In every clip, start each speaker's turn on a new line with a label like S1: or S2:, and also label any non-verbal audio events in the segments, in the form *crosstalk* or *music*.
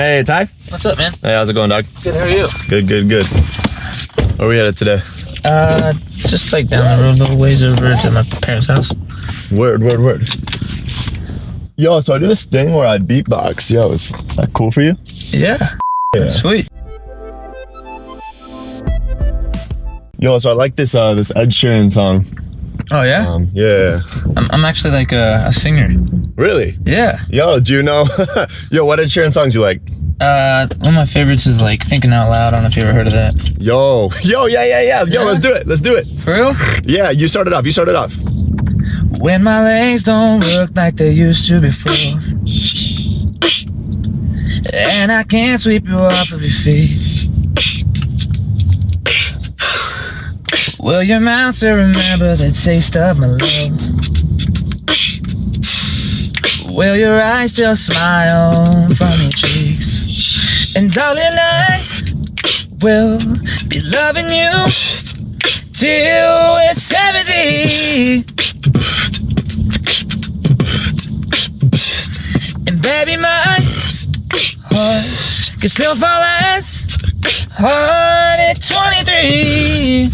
S1: Hey, Ty.
S2: What's up, man?
S1: Hey, how's it going, dog?
S2: Good. How are you?
S1: Good, good, good. Where are we headed today?
S2: Uh, just like down the road a little ways over to my parents' house.
S1: Word, word, word. Yo, so I do this thing where I beatbox. Yo, is, is that cool for you?
S2: Yeah.
S1: Yeah.
S2: Sweet.
S1: Yo, so I like this uh this Ed Sheeran song.
S2: Oh yeah.
S1: Um, yeah.
S2: I'm, I'm actually like a, a singer.
S1: Really?
S2: Yeah.
S1: Yo, do you know? *laughs* Yo, what Ed Sheeran songs you like?
S2: Uh, one of my favorites is like Thinking Out Loud. I don't know if you ever heard of that.
S1: Yo, *laughs* yo, yeah, yeah, yeah. Yo,
S2: Yeah?
S1: let's do it. Let's do it.
S2: For real?
S1: Yeah, you started off. You started off.
S2: When my legs don't work like they used to before. And I can't sweep you off of your feet. Will your mouth still remember the taste of my love? Will your eyes still smile from your cheeks? And darling, I will be loving you till we're 70. And baby, my heart can still fall as hard at 23.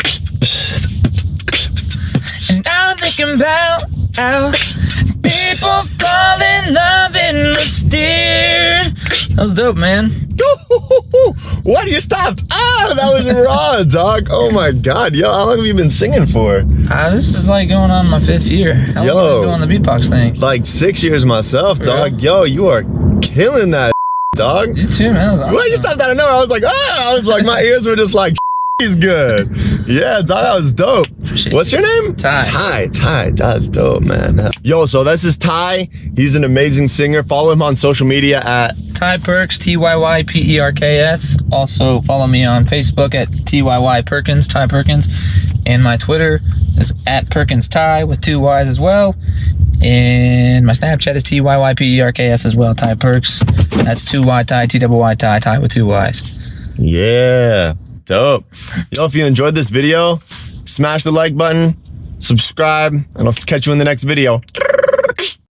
S2: And I'm thinking about how people fall That was dope, man. *laughs*
S1: What? You stopped? Ah, that was raw, *laughs* dog. Oh my god, yo, how long have you been singing for?
S2: Uh, this is like going on my fifth year. How long
S1: Yo.
S2: doing the beatbox thing?
S1: Like six years myself,
S2: For
S1: dog. Yo, you are killing that, *laughs* dog.
S2: You too, man. Awesome.
S1: Well, you stopped out of nowhere. I was like, ah, I was like, my ears were just like, he's good. Yeah, dog, that was dope.
S2: Appreciate
S1: What's your name?
S2: Ty.
S1: Ty, Ty, that's dope, man. Yo, so this is Ty. He's an amazing singer. Follow him on social media at
S2: Ty Perks, T Y Y P E R K S. Also follow me on Facebook at T Y Y Perkins, Ty Perkins. And my Twitter is at Perkins Ty with two Y's as well. And my Snapchat is T Y Y P E R K S as well, Ty Perks. That's two Y Ty, T double Y Ty, Ty with two Y's.
S1: Yeah, dope. Yo, if you enjoyed this video, smash the like button, subscribe, and I'll catch you in the next video.